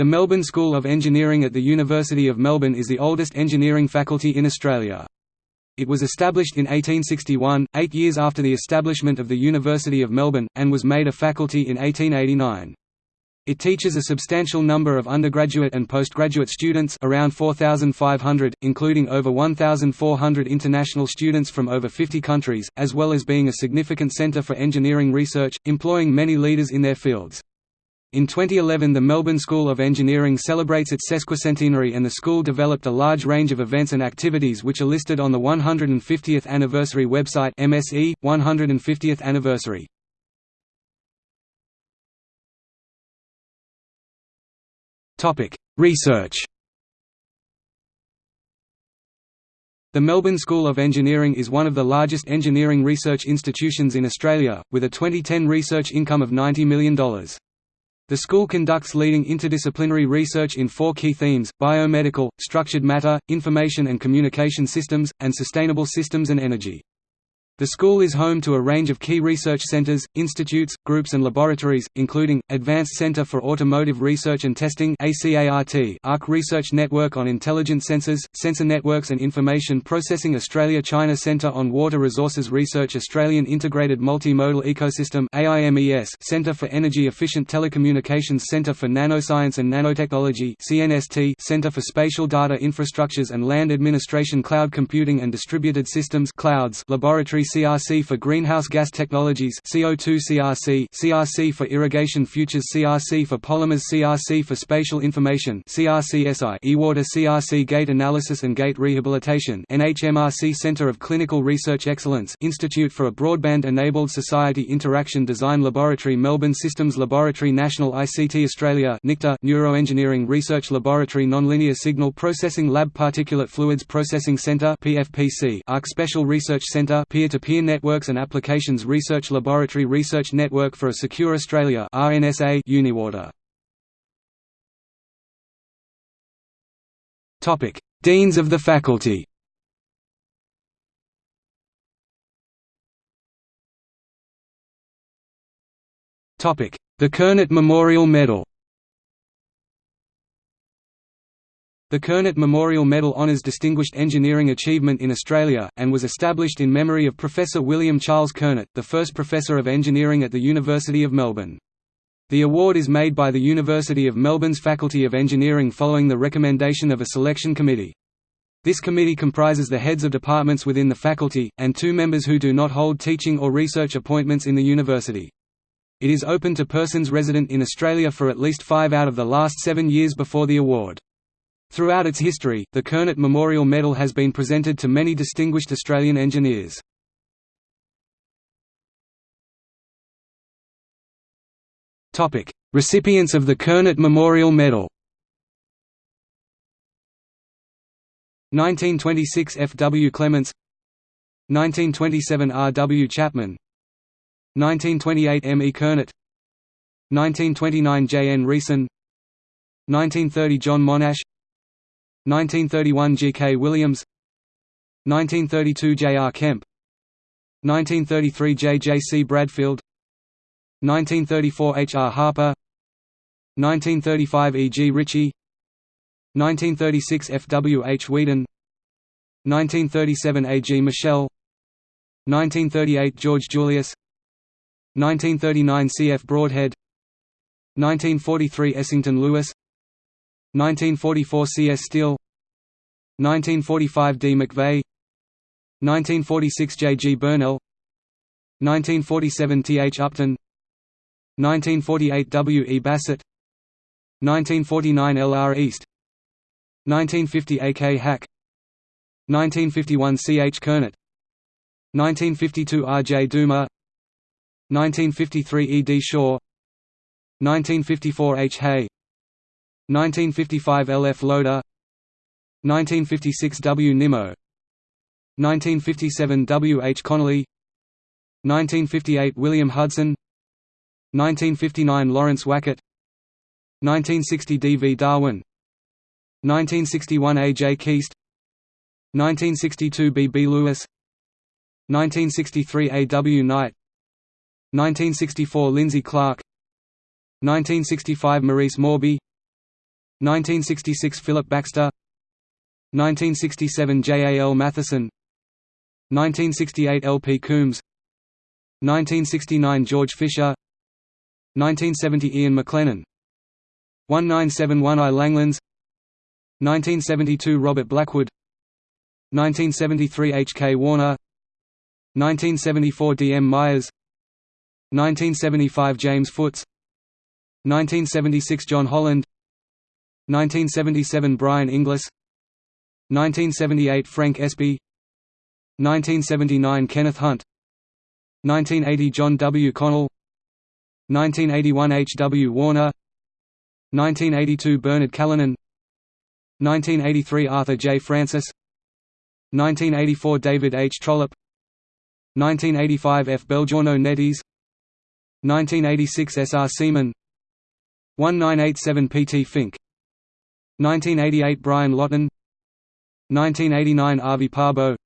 The Melbourne School of Engineering at the University of Melbourne is the oldest engineering faculty in Australia. It was established in 1861, eight years after the establishment of the University of Melbourne, and was made a faculty in 1889. It teaches a substantial number of undergraduate and postgraduate students around 4,500, including over 1,400 international students from over 50 countries, as well as being a significant centre for engineering research, employing many leaders in their fields. In 2011 the Melbourne School of Engineering celebrates its sesquicentenary and the school developed a large range of events and activities which are listed on the 150th anniversary website MSE, 150th anniversary. Research The Melbourne School of Engineering is one of the largest engineering research institutions in Australia, with a 2010 research income of $90 million. The school conducts leading interdisciplinary research in four key themes, biomedical, structured matter, information and communication systems, and sustainable systems and energy. The school is home to a range of key research centers, institutes, groups and laboratories, including, Advanced Center for Automotive Research and Testing ARC Research Network on Intelligent Sensors, Sensor Networks and Information Processing Australia China Center on Water Resources Research Australian Integrated Multimodal Ecosystem Center for Energy Efficient Telecommunications Center for Nanoscience and Nanotechnology Center for Spatial Data Infrastructures and Land Administration Cloud Computing and Distributed Systems Clouds Laboratory CRC for Greenhouse Gas Technologies CO2 CRC CRC for Irrigation Futures CRC for Polymers CRC for Spatial Information CRCSI eWater CRC Gait Analysis and Gait Rehabilitation NHMRC Center of Clinical Research Excellence Institute for a Broadband-Enabled Society Interaction Design Laboratory Melbourne Systems Laboratory National ICT Australia NICTA Neuroengineering Research Laboratory Nonlinear Signal Processing Lab Particulate Fluids Processing Center PFPC ARC Special Research Center Peer-to Peer Networks and Applications Research Laboratory Research Network for a Secure Australia RNSA Uniwater. Topic: Deans of the faculty. Topic: The Kernot Memorial Medal. The Kernot Memorial Medal honours distinguished engineering achievement in Australia, and was established in memory of Professor William Charles Kernot, the first Professor of Engineering at the University of Melbourne. The award is made by the University of Melbourne's Faculty of Engineering following the recommendation of a selection committee. This committee comprises the heads of departments within the faculty, and two members who do not hold teaching or research appointments in the university. It is open to persons resident in Australia for at least five out of the last seven years before the award. Throughout its history, the Kernot Memorial Medal has been presented to many distinguished Australian engineers. Recipients of the Kernot Memorial Medal 1926 F. W. Clements 1927 R. W. Chapman 1928 M. E. Kernot 1929 J. N. Reeson 1930 John Monash 1931 G. K. Williams 1932 J. R. Kemp 1933 J. J. C. Bradfield 1934 H. R. Harper 1935 E. G. Ritchie 1936 F. W. H. Whedon 1937 A. G. Michel 1938 George Julius 1939 C. F. Broadhead 1943 Essington Lewis 1944 C. S. Steele 1945 D. McVeigh 1946 J. G. Burnell 1947 T. H. Upton 1948 W. E. Bassett 1949 L. R. East 1950 A. K. Hack 1951 C. H. Kernot 1952 R. J. Duma 1953 E. D. Shaw 1954 H. Hay 1955 L. F. Loader 1956 W. Nimmo 1957 W. H. Connolly 1958 William Hudson 1959 Lawrence Wackett 1960 D. V. Darwin 1961 A. J. Keast 1962 B. B. Lewis 1963 A. W. Knight 1964 Lindsay Clark 1965 Maurice Mawby 1966 Philip Baxter 1967 J. A. L. Matheson 1968 L. P. Coombs 1969 George Fisher 1970 Ian McLennan 1971 I. Langlands 1972 Robert Blackwood 1973 H. K. Warner 1974 D. M. Myers 1975 James Foots 1976 John Holland 1977 Brian Inglis 1978 Frank Espie 1979 Kenneth Hunt 1980 John W. Connell 1981 H. W. Warner 1982 Bernard Callinan 1983 Arthur J. Francis 1984 David H. Trollope 1985 F. Belgiorno Nettis 1986 S. R. Seaman 1987 P. T. Fink 1988 Brian Lawton 1989 Arvi Parbo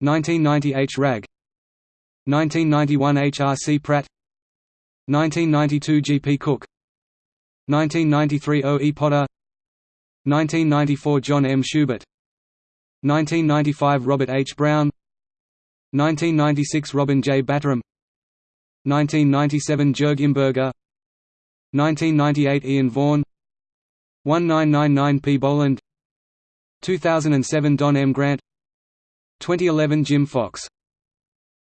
1990 H. Rag 1991 H. R. C. Pratt 1992 G. P. Cook 1993 O. E. Potter 1994 John M. Schubert 1995 Robert H. Brown 1996 Robin J. Batterham 1997 Jörg Imberger 1998 Ian Vaughan 1999 P. Boland 2007 Don M. Grant 2011 Jim Fox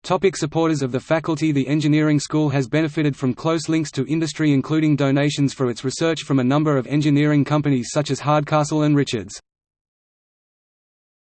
Topic supporters of the faculty The engineering school has benefited from close links to industry including donations for its research from a number of engineering companies such as Hardcastle and Richards.